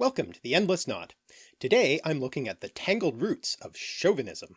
Welcome to the Endless Knot. Today I'm looking at the tangled roots of chauvinism.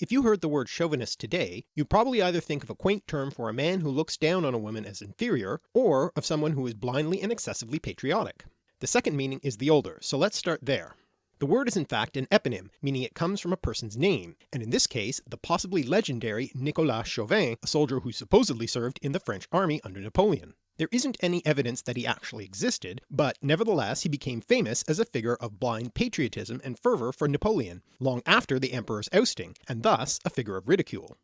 If you heard the word chauvinist today, you'd probably either think of a quaint term for a man who looks down on a woman as inferior, or of someone who is blindly and excessively patriotic. The second meaning is the older, so let's start there. The word is in fact an eponym, meaning it comes from a person's name, and in this case the possibly legendary Nicolas Chauvin, a soldier who supposedly served in the French army under Napoleon. There isn't any evidence that he actually existed, but nevertheless he became famous as a figure of blind patriotism and fervour for Napoleon, long after the emperor's ousting, and thus a figure of ridicule.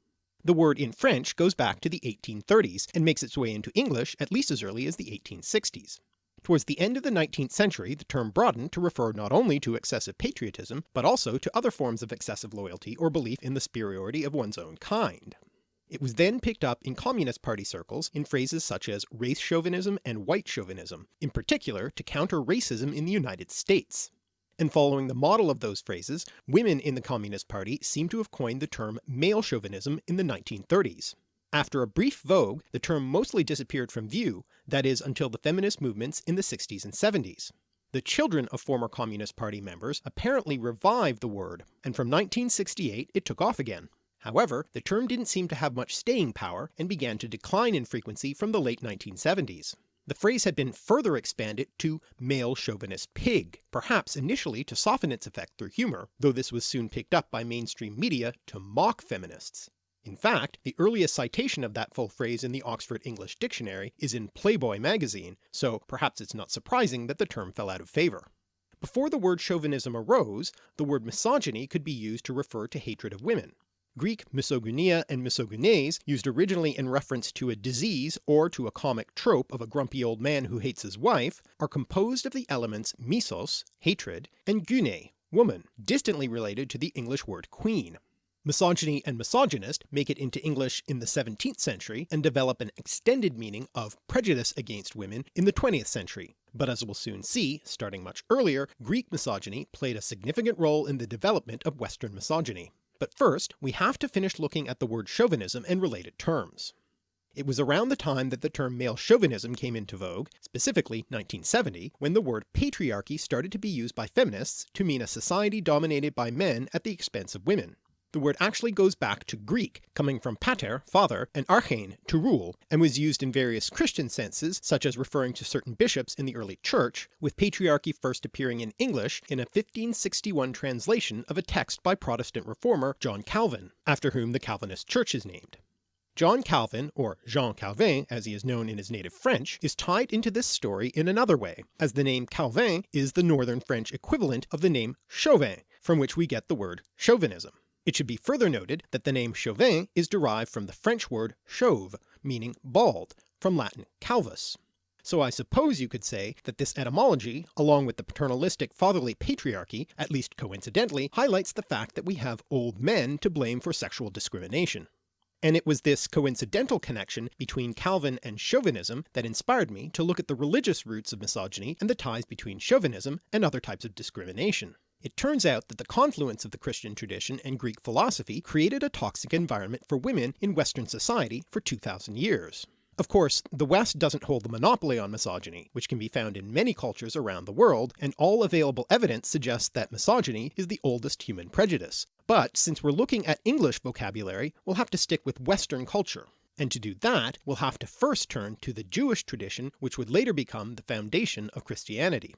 The word in French goes back to the 1830s and makes its way into English at least as early as the 1860s. Towards the end of the 19th century the term broadened to refer not only to excessive patriotism, but also to other forms of excessive loyalty or belief in the superiority of one's own kind. It was then picked up in Communist Party circles in phrases such as race chauvinism and white chauvinism, in particular to counter racism in the United States. And following the model of those phrases, women in the Communist Party seem to have coined the term male chauvinism in the 1930s. After a brief vogue the term mostly disappeared from view, that is until the feminist movements in the 60s and 70s. The children of former Communist Party members apparently revived the word, and from 1968 it took off again. However, the term didn't seem to have much staying power and began to decline in frequency from the late 1970s. The phrase had been further expanded to male chauvinist pig, perhaps initially to soften its effect through humour, though this was soon picked up by mainstream media to mock feminists. In fact, the earliest citation of that full phrase in the Oxford English Dictionary is in Playboy magazine, so perhaps it's not surprising that the term fell out of favour. Before the word chauvinism arose, the word misogyny could be used to refer to hatred of women. Greek misogynia and misogynes, used originally in reference to a disease or to a comic trope of a grumpy old man who hates his wife, are composed of the elements misos, hatred, and gyne, woman, distantly related to the English word queen. Misogyny and misogynist make it into English in the 17th century and develop an extended meaning of prejudice against women in the 20th century, but as we'll soon see, starting much earlier, Greek misogyny played a significant role in the development of Western misogyny. But first we have to finish looking at the word chauvinism and related terms. It was around the time that the term male chauvinism came into vogue, specifically 1970, when the word patriarchy started to be used by feminists to mean a society dominated by men at the expense of women. The word actually goes back to Greek, coming from pater, father, and archein, to rule, and was used in various Christian senses such as referring to certain bishops in the early church, with patriarchy first appearing in English in a 1561 translation of a text by Protestant reformer John Calvin, after whom the Calvinist church is named. John Calvin, or Jean Calvin as he is known in his native French, is tied into this story in another way, as the name Calvin is the northern French equivalent of the name Chauvin, from which we get the word chauvinism. It should be further noted that the name Chauvin is derived from the French word chauve, meaning bald, from Latin calvus. So I suppose you could say that this etymology, along with the paternalistic fatherly patriarchy, at least coincidentally, highlights the fact that we have old men to blame for sexual discrimination. And it was this coincidental connection between Calvin and chauvinism that inspired me to look at the religious roots of misogyny and the ties between chauvinism and other types of discrimination. It turns out that the confluence of the Christian tradition and Greek philosophy created a toxic environment for women in Western society for 2000 years. Of course, the West doesn't hold the monopoly on misogyny, which can be found in many cultures around the world, and all available evidence suggests that misogyny is the oldest human prejudice. But since we're looking at English vocabulary, we'll have to stick with Western culture. And to do that, we'll have to first turn to the Jewish tradition which would later become the foundation of Christianity.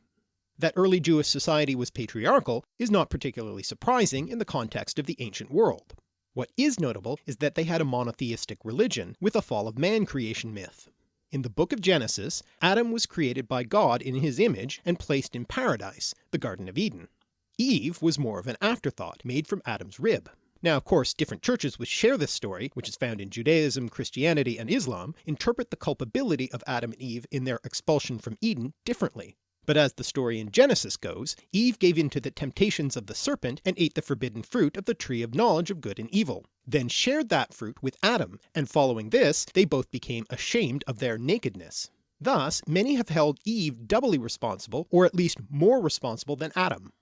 That early Jewish society was patriarchal is not particularly surprising in the context of the ancient world. What is notable is that they had a monotheistic religion with a fall of man creation myth. In the book of Genesis, Adam was created by God in his image and placed in paradise, the Garden of Eden. Eve was more of an afterthought, made from Adam's rib. Now of course different churches which share this story, which is found in Judaism, Christianity, and Islam, interpret the culpability of Adam and Eve in their expulsion from Eden differently. But as the story in Genesis goes, Eve gave in to the temptations of the serpent and ate the forbidden fruit of the tree of knowledge of good and evil, then shared that fruit with Adam, and following this they both became ashamed of their nakedness. Thus many have held Eve doubly responsible, or at least more responsible than Adam.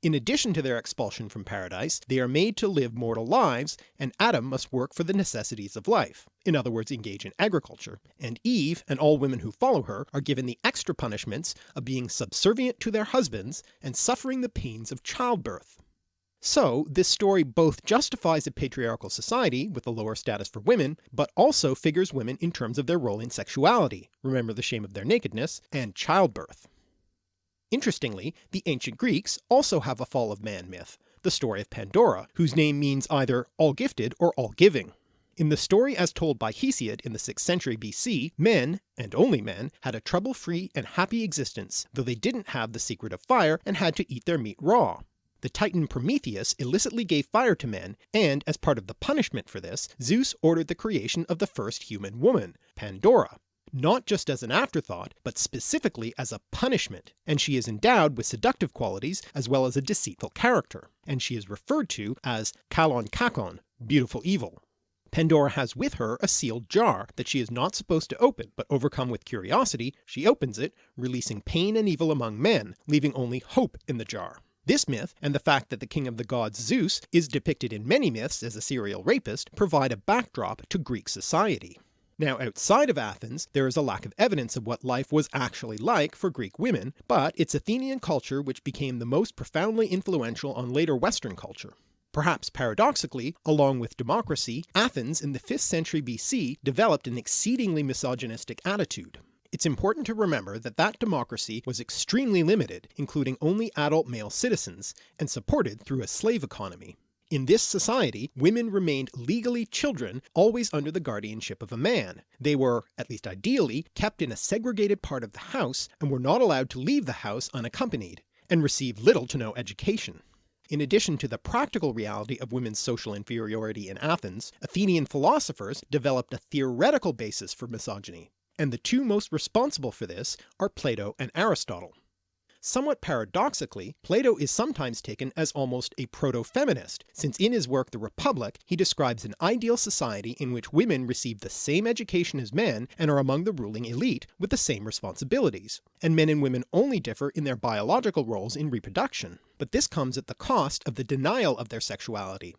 In addition to their expulsion from paradise, they are made to live mortal lives, and Adam must work for the necessities of life, in other words engage in agriculture, and Eve and all women who follow her are given the extra punishments of being subservient to their husbands and suffering the pains of childbirth. So this story both justifies a patriarchal society with a lower status for women, but also figures women in terms of their role in sexuality, remember the shame of their nakedness, and childbirth. Interestingly, the ancient Greeks also have a fall of man myth, the story of Pandora, whose name means either all-gifted or all-giving. In the story as told by Hesiod in the 6th century BC, men, and only men, had a trouble-free and happy existence, though they didn't have the secret of fire and had to eat their meat raw. The titan Prometheus illicitly gave fire to men, and as part of the punishment for this, Zeus ordered the creation of the first human woman, Pandora, not just as an afterthought, but specifically as a punishment, and she is endowed with seductive qualities as well as a deceitful character, and she is referred to as Kalon Kakon, beautiful evil. Pandora has with her a sealed jar that she is not supposed to open, but overcome with curiosity, she opens it, releasing pain and evil among men, leaving only hope in the jar. This myth, and the fact that the king of the gods Zeus is depicted in many myths as a serial rapist, provide a backdrop to Greek society. Now outside of Athens there is a lack of evidence of what life was actually like for Greek women, but it's Athenian culture which became the most profoundly influential on later Western culture. Perhaps paradoxically, along with democracy, Athens in the 5th century BC developed an exceedingly misogynistic attitude. It's important to remember that that democracy was extremely limited, including only adult male citizens, and supported through a slave economy. In this society, women remained legally children, always under the guardianship of a man. They were, at least ideally, kept in a segregated part of the house and were not allowed to leave the house unaccompanied, and received little to no education. In addition to the practical reality of women's social inferiority in Athens, Athenian philosophers developed a theoretical basis for misogyny, and the two most responsible for this are Plato and Aristotle. Somewhat paradoxically, Plato is sometimes taken as almost a proto-feminist, since in his work The Republic he describes an ideal society in which women receive the same education as men and are among the ruling elite with the same responsibilities, and men and women only differ in their biological roles in reproduction, but this comes at the cost of the denial of their sexuality.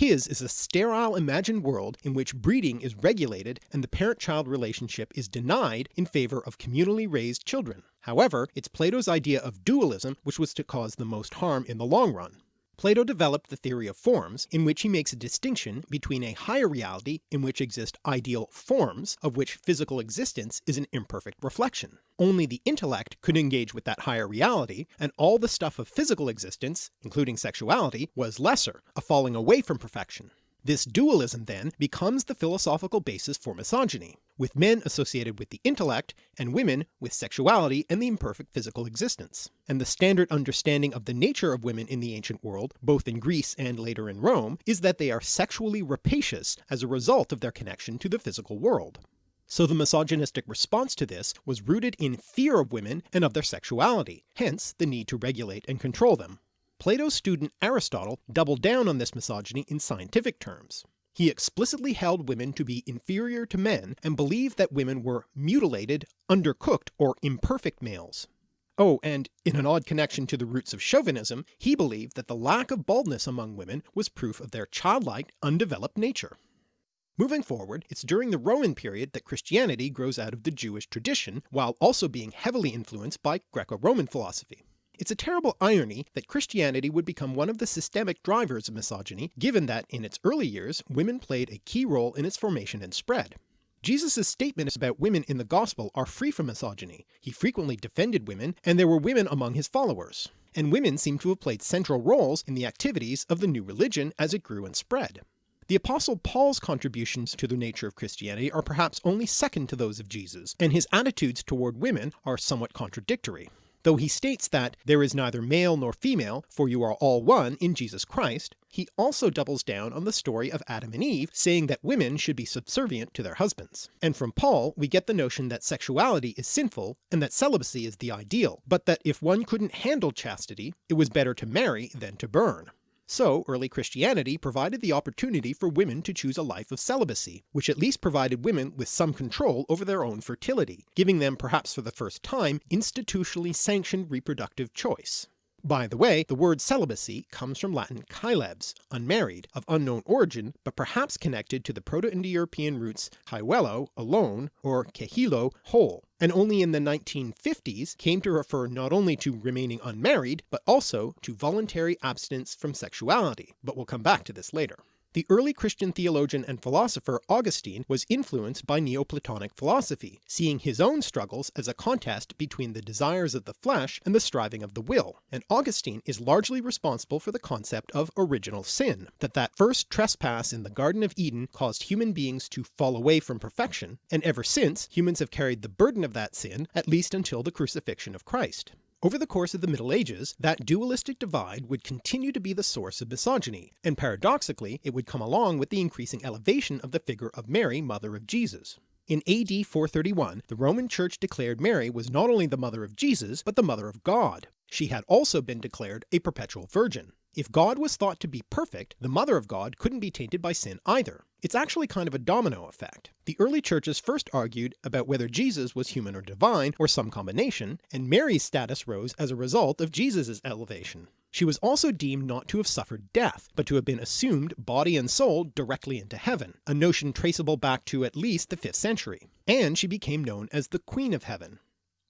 His is a sterile imagined world in which breeding is regulated and the parent-child relationship is denied in favour of communally raised children. However, it's Plato's idea of dualism which was to cause the most harm in the long run. Plato developed the theory of forms, in which he makes a distinction between a higher reality in which exist ideal forms, of which physical existence is an imperfect reflection. Only the intellect could engage with that higher reality, and all the stuff of physical existence, including sexuality, was lesser, a falling away from perfection. This dualism then becomes the philosophical basis for misogyny, with men associated with the intellect and women with sexuality and the imperfect physical existence. And the standard understanding of the nature of women in the ancient world, both in Greece and later in Rome, is that they are sexually rapacious as a result of their connection to the physical world. So the misogynistic response to this was rooted in fear of women and of their sexuality, hence the need to regulate and control them. Plato's student Aristotle doubled down on this misogyny in scientific terms. He explicitly held women to be inferior to men and believed that women were mutilated, undercooked, or imperfect males. Oh, and in an odd connection to the roots of chauvinism, he believed that the lack of baldness among women was proof of their childlike, undeveloped nature. Moving forward, it's during the Roman period that Christianity grows out of the Jewish tradition, while also being heavily influenced by Greco-Roman philosophy. It's a terrible irony that Christianity would become one of the systemic drivers of misogyny, given that in its early years women played a key role in its formation and spread. Jesus' statements about women in the gospel are free from misogyny, he frequently defended women, and there were women among his followers, and women seem to have played central roles in the activities of the new religion as it grew and spread. The apostle Paul's contributions to the nature of Christianity are perhaps only second to those of Jesus, and his attitudes toward women are somewhat contradictory though he states that there is neither male nor female, for you are all one in Jesus Christ, he also doubles down on the story of Adam and Eve, saying that women should be subservient to their husbands. And from Paul we get the notion that sexuality is sinful and that celibacy is the ideal, but that if one couldn't handle chastity, it was better to marry than to burn. So early Christianity provided the opportunity for women to choose a life of celibacy, which at least provided women with some control over their own fertility, giving them perhaps for the first time institutionally sanctioned reproductive choice. By the way, the word celibacy comes from Latin caelebs, unmarried, of unknown origin but perhaps connected to the Proto-Indo-European roots caeluelo, alone, or cehilo, whole, and only in the 1950s came to refer not only to remaining unmarried, but also to voluntary abstinence from sexuality, but we'll come back to this later. The early Christian theologian and philosopher Augustine was influenced by Neoplatonic philosophy, seeing his own struggles as a contest between the desires of the flesh and the striving of the will, and Augustine is largely responsible for the concept of original sin, that that first trespass in the Garden of Eden caused human beings to fall away from perfection, and ever since humans have carried the burden of that sin at least until the crucifixion of Christ. Over the course of the Middle Ages, that dualistic divide would continue to be the source of misogyny, and paradoxically it would come along with the increasing elevation of the figure of Mary, mother of Jesus. In AD 431 the Roman Church declared Mary was not only the mother of Jesus, but the mother of God. She had also been declared a perpetual virgin. If God was thought to be perfect, the Mother of God couldn't be tainted by sin either. It's actually kind of a domino effect. The early churches first argued about whether Jesus was human or divine, or some combination, and Mary's status rose as a result of Jesus' elevation. She was also deemed not to have suffered death, but to have been assumed body and soul directly into heaven, a notion traceable back to at least the 5th century, and she became known as the Queen of Heaven.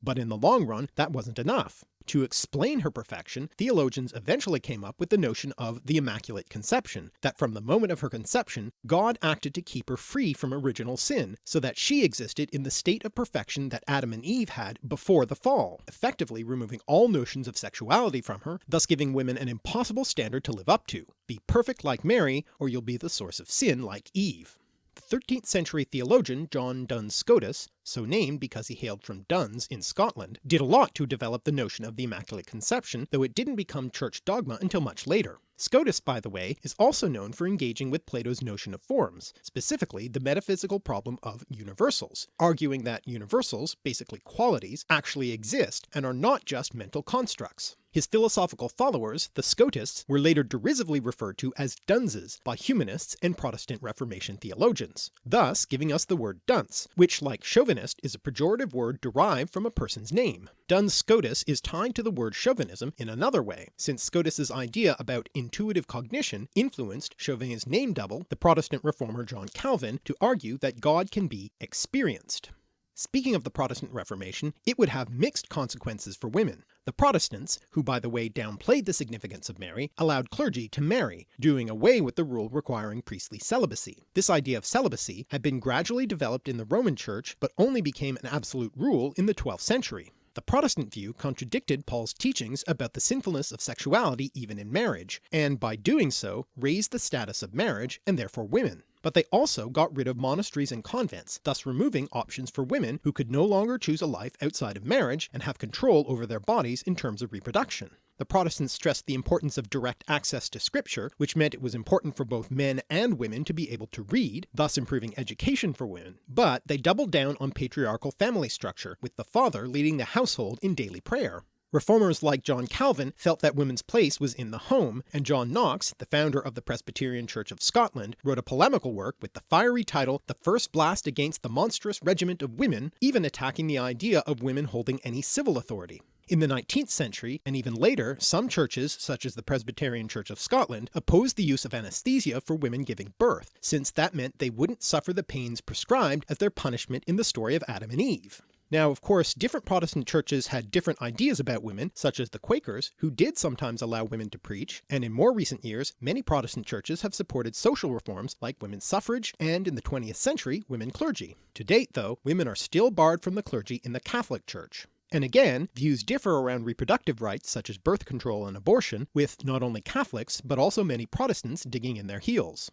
But in the long run that wasn't enough. To explain her perfection, theologians eventually came up with the notion of the Immaculate Conception, that from the moment of her conception God acted to keep her free from original sin, so that she existed in the state of perfection that Adam and Eve had before the fall, effectively removing all notions of sexuality from her, thus giving women an impossible standard to live up to. Be perfect like Mary, or you'll be the source of sin like Eve. 13th century theologian John Duns Scotus, so named because he hailed from Duns in Scotland, did a lot to develop the notion of the Immaculate Conception, though it didn't become church dogma until much later. Scotus, by the way, is also known for engaging with Plato's notion of forms, specifically the metaphysical problem of universals, arguing that universals, basically qualities, actually exist and are not just mental constructs. His philosophical followers, the Scotists, were later derisively referred to as dunces by humanists and Protestant Reformation theologians, thus giving us the word dunce, which like chauvinist is a pejorative word derived from a person's name. Duns Scotus is tied to the word chauvinism in another way, since Scotus's idea about intuitive cognition influenced Chauvin's name double, the Protestant reformer John Calvin, to argue that God can be experienced. Speaking of the Protestant Reformation, it would have mixed consequences for women. The Protestants, who by the way downplayed the significance of Mary, allowed clergy to marry, doing away with the rule requiring priestly celibacy. This idea of celibacy had been gradually developed in the Roman Church, but only became an absolute rule in the 12th century. The Protestant view contradicted Paul's teachings about the sinfulness of sexuality even in marriage, and by doing so raised the status of marriage and therefore women but they also got rid of monasteries and convents, thus removing options for women who could no longer choose a life outside of marriage and have control over their bodies in terms of reproduction. The Protestants stressed the importance of direct access to scripture, which meant it was important for both men and women to be able to read, thus improving education for women, but they doubled down on patriarchal family structure, with the father leading the household in daily prayer. Reformers like John Calvin felt that women's place was in the home, and John Knox, the founder of the Presbyterian Church of Scotland, wrote a polemical work with the fiery title The First Blast Against the Monstrous Regiment of Women, even attacking the idea of women holding any civil authority. In the 19th century, and even later, some churches, such as the Presbyterian Church of Scotland, opposed the use of anesthesia for women giving birth, since that meant they wouldn't suffer the pains prescribed as their punishment in the story of Adam and Eve. Now of course different Protestant churches had different ideas about women, such as the Quakers, who did sometimes allow women to preach, and in more recent years many Protestant churches have supported social reforms like women's suffrage and in the 20th century women clergy. To date though, women are still barred from the clergy in the Catholic Church. And again, views differ around reproductive rights such as birth control and abortion, with not only Catholics but also many Protestants digging in their heels.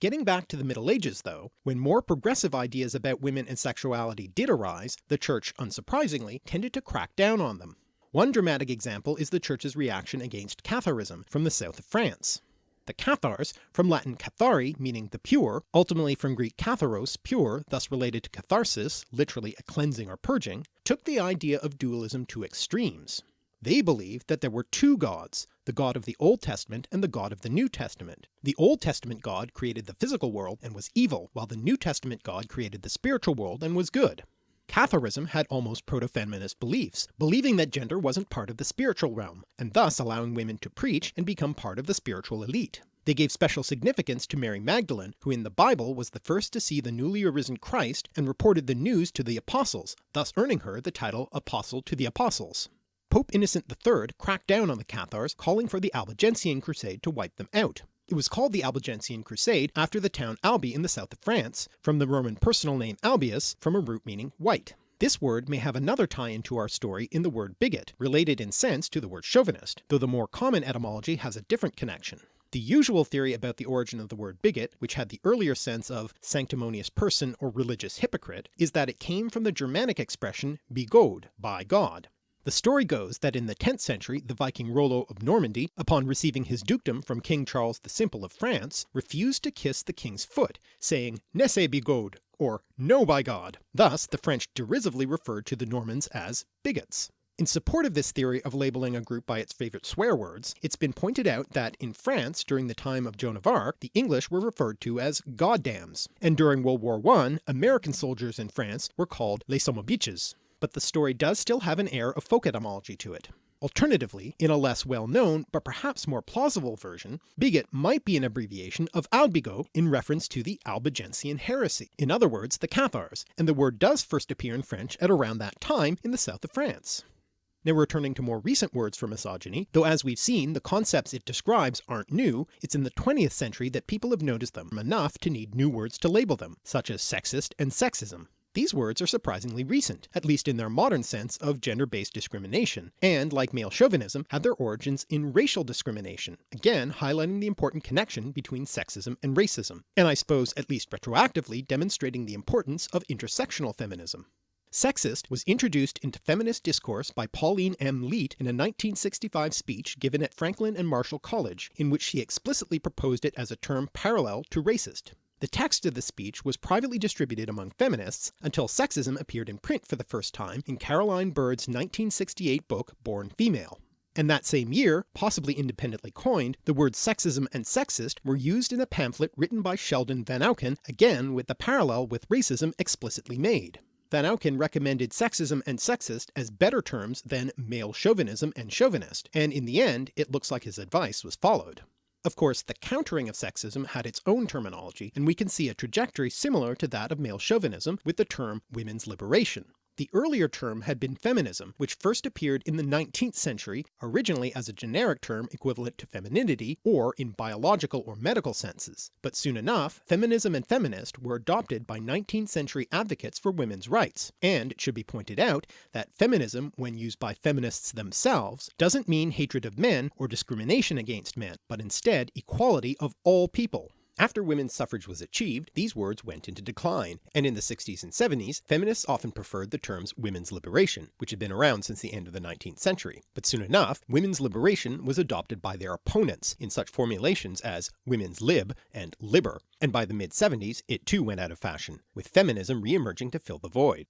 Getting back to the Middle Ages though, when more progressive ideas about women and sexuality did arise, the Church, unsurprisingly, tended to crack down on them. One dramatic example is the Church's reaction against Catharism from the south of France. The Cathars, from Latin cathari meaning the pure, ultimately from Greek katharos pure, thus related to catharsis, literally a cleansing or purging, took the idea of dualism to extremes. They believed that there were two gods, the God of the Old Testament and the God of the New Testament. The Old Testament God created the physical world and was evil, while the New Testament God created the spiritual world and was good. Catharism had almost proto-feminist beliefs, believing that gender wasn't part of the spiritual realm, and thus allowing women to preach and become part of the spiritual elite. They gave special significance to Mary Magdalene, who in the Bible was the first to see the newly arisen Christ and reported the news to the apostles, thus earning her the title Apostle to the Apostles. Pope Innocent III cracked down on the Cathars, calling for the Albigensian Crusade to wipe them out. It was called the Albigensian Crusade after the town Albi in the south of France, from the Roman personal name Albius from a root meaning white. This word may have another tie into our story in the word bigot, related in sense to the word chauvinist, though the more common etymology has a different connection. The usual theory about the origin of the word bigot, which had the earlier sense of sanctimonious person or religious hypocrite, is that it came from the Germanic expression bigod, by God. The story goes that in the 10th century the Viking Rollo of Normandy, upon receiving his dukedom from King Charles the Simple of France, refused to kiss the king's foot, saying Nesse bigod, or No by God. Thus the French derisively referred to the Normans as bigots. In support of this theory of labelling a group by its favourite swear words, it's been pointed out that in France during the time of Joan of Arc the English were referred to as goddams, and during World War I American soldiers in France were called les somobiches but the story does still have an air of folk etymology to it. Alternatively, in a less well-known but perhaps more plausible version, bigot might be an abbreviation of Albigo in reference to the Albigensian heresy, in other words the Cathars, and the word does first appear in French at around that time in the south of France. Now returning to more recent words for misogyny, though as we've seen the concepts it describes aren't new, it's in the 20th century that people have noticed them enough to need new words to label them, such as sexist and sexism. These words are surprisingly recent, at least in their modern sense of gender-based discrimination, and like male chauvinism have their origins in racial discrimination, again highlighting the important connection between sexism and racism, and I suppose at least retroactively demonstrating the importance of intersectional feminism. Sexist was introduced into feminist discourse by Pauline M. Leet in a 1965 speech given at Franklin and Marshall College, in which she explicitly proposed it as a term parallel to racist. The text of the speech was privately distributed among feminists until sexism appeared in print for the first time in Caroline Bird's 1968 book Born Female. And that same year, possibly independently coined, the words sexism and sexist were used in a pamphlet written by Sheldon Vanauken, again with the parallel with racism explicitly made. Vanauken recommended sexism and sexist as better terms than male chauvinism and chauvinist, and in the end it looks like his advice was followed. Of course the countering of sexism had its own terminology, and we can see a trajectory similar to that of male chauvinism with the term women's liberation. The earlier term had been feminism, which first appeared in the 19th century, originally as a generic term equivalent to femininity, or in biological or medical senses, but soon enough feminism and feminist were adopted by 19th century advocates for women's rights, and it should be pointed out that feminism when used by feminists themselves doesn't mean hatred of men or discrimination against men, but instead equality of all people. After women's suffrage was achieved, these words went into decline, and in the 60s and 70s feminists often preferred the terms women's liberation, which had been around since the end of the 19th century. But soon enough, women's liberation was adopted by their opponents in such formulations as women's lib and libber, and by the mid-70s it too went out of fashion, with feminism re-emerging to fill the void.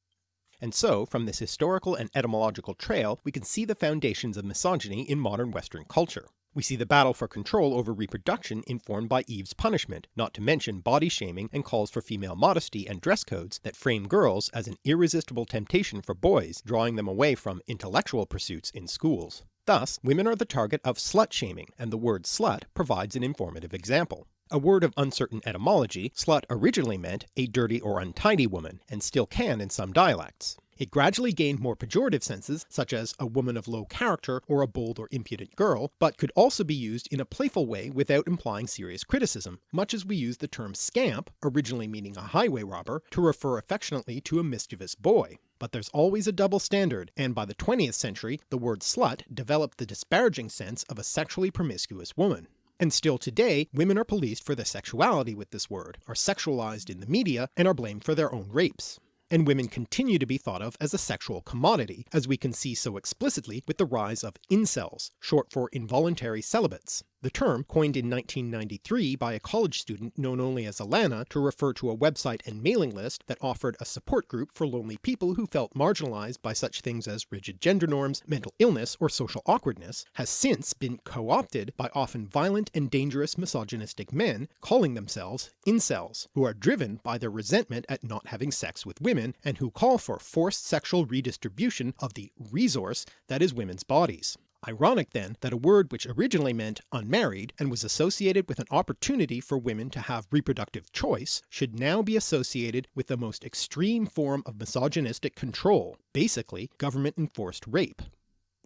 And so, from this historical and etymological trail, we can see the foundations of misogyny in modern Western culture. We see the battle for control over reproduction informed by Eve's punishment, not to mention body shaming and calls for female modesty and dress codes that frame girls as an irresistible temptation for boys, drawing them away from intellectual pursuits in schools. Thus, women are the target of slut shaming, and the word slut provides an informative example. A word of uncertain etymology, slut originally meant a dirty or untidy woman, and still can in some dialects. It gradually gained more pejorative senses, such as a woman of low character or a bold or impudent girl, but could also be used in a playful way without implying serious criticism, much as we use the term scamp, originally meaning a highway robber, to refer affectionately to a mischievous boy. But there's always a double standard, and by the 20th century the word slut developed the disparaging sense of a sexually promiscuous woman. And still today, women are policed for their sexuality with this word, are sexualized in the media, and are blamed for their own rapes and women continue to be thought of as a sexual commodity, as we can see so explicitly with the rise of incels, short for involuntary celibates. The term, coined in 1993 by a college student known only as Alana to refer to a website and mailing list that offered a support group for lonely people who felt marginalized by such things as rigid gender norms, mental illness, or social awkwardness, has since been co-opted by often violent and dangerous misogynistic men calling themselves incels, who are driven by their resentment at not having sex with women, and who call for forced sexual redistribution of the resource that is women's bodies. Ironic then that a word which originally meant unmarried and was associated with an opportunity for women to have reproductive choice should now be associated with the most extreme form of misogynistic control, basically government enforced rape.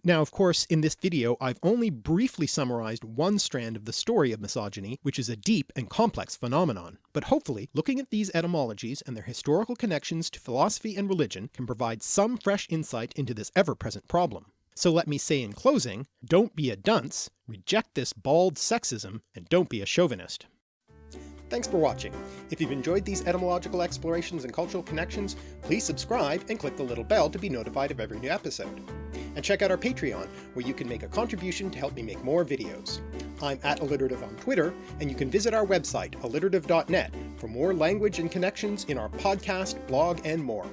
Now of course in this video I've only briefly summarized one strand of the story of misogyny which is a deep and complex phenomenon, but hopefully looking at these etymologies and their historical connections to philosophy and religion can provide some fresh insight into this ever-present problem. So let me say in closing, don't be a dunce, reject this bald sexism, and don't be a chauvinist. Thanks for watching. If you've enjoyed these etymological explorations and cultural connections, please subscribe and click the little bell to be notified of every new episode. And check out our Patreon, where you can make a contribution to help me make more videos. I'm at alliterative on Twitter, and you can visit our website, alliterative.net, for more language and connections in our podcast, blog, and more.